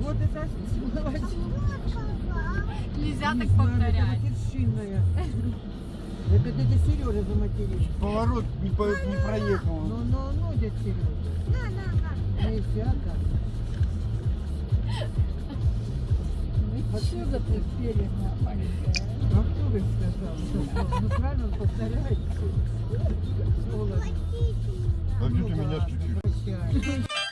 Вот это. Нельзя так повторять. Это дядя Сережа заматерил. Поворот не, по- не проехал. Ну, ну, ну, дядя Сережа. Нельзя так. Отсюда ты бережно, маленькая. А кто сказал? Ну, правильно он повторяет. Сволочь. А что ты меня чуть-чуть? Прощай.